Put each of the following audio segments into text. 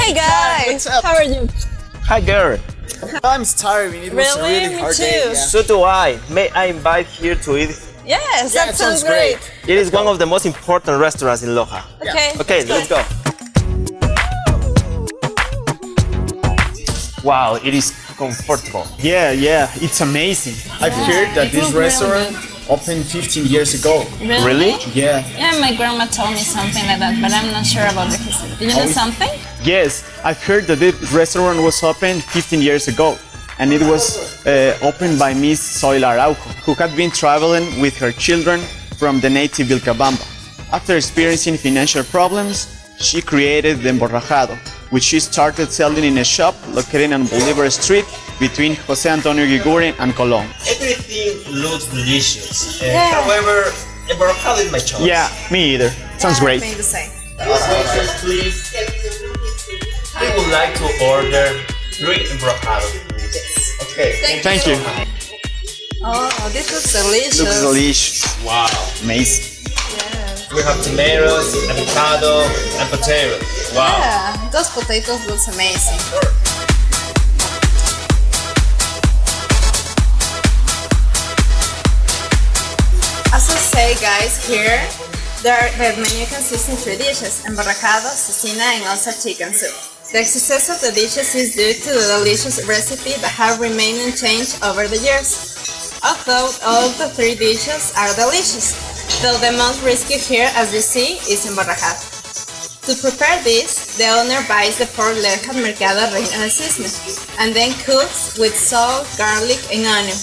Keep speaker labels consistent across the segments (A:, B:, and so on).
A: What's up?
B: How are you?
C: Hi girl.
A: I'm starving. It was a
B: Really?
A: really
B: Me
A: hard
B: too.
A: day. Yeah.
C: So do I. May I invite here to eat?
B: Yes,
A: Yeah,
B: that sounds
A: sounds
B: great.
A: great.
C: It is one of the most important restaurants in Loja.
B: Okay.
C: Okay, let's go. Wow, it is comfortable.
D: Yeah, yeah, it's amazing.
A: I've heard that this
B: was really
A: restaurant opened 15 years ago.
C: Really?
A: Yeah.
B: Yeah, my grandma told me something like that, but I'm not sure about the history. Do you know
A: Oh,
B: something?
D: Yes, I've heard that this restaurant was opened 15 years ago, and it was uh, opened by Miss Zoila Araujo, who had been traveling with her children from the native Vilcabamba. After experiencing financial problems, she created the Emborrajado, which she started selling in a shop located on Bolivar Street between Jose Antonio Eguiguren and Colón.
C: Everything looks delicious. Uh,
B: Yeah.
C: However, emborrajado is my choice.
D: Yeah, me either. Sounds great.
B: the same.
C: Excuse please. I would like to order three emborrajado. Okay.
D: Thank you.
B: Oh, this looks delicious.
D: Looks delicious.
C: Wow.
D: Amazing.
C: We have tomatoes, avocado, and potatoes. Wow.
B: Yeah, those potatoes looks amazing. Say, guys, here there are the menu consists in three dishes: emborrajado, cecina, and also chicken soup. The success of the dishes is due to the delicious recipe that have remained unchanged over the years. Although all the three dishes are delicious, though the most risky here, as you see, is emborrajado. To prepare this, the owner buys the pork leg at Mercado Reina del Cisne and then cooks with salt, garlic, and onion.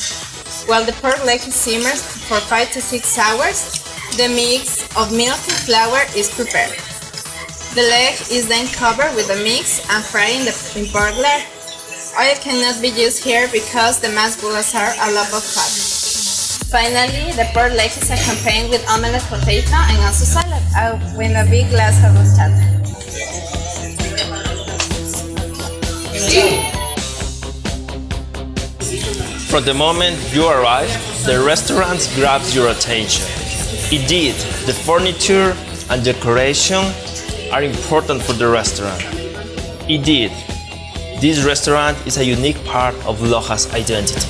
B: While the pork leg simmers for 5 to 6 hours, the mix of milk and flour is prepared. The leg is then covered with the mix and fried in the in pork leg. Oil cannot be used here because the mashed bullets are a lot of fat. Finally, the pork leg is accompanied with omelette potato and also salad uh, with a big glass of horchata.
C: From the moment you arrive, the restaurant grabs your attention. Indeed, the furniture and decoration are important for the restaurant. Indeed, this restaurant is a unique part of Loja's identity.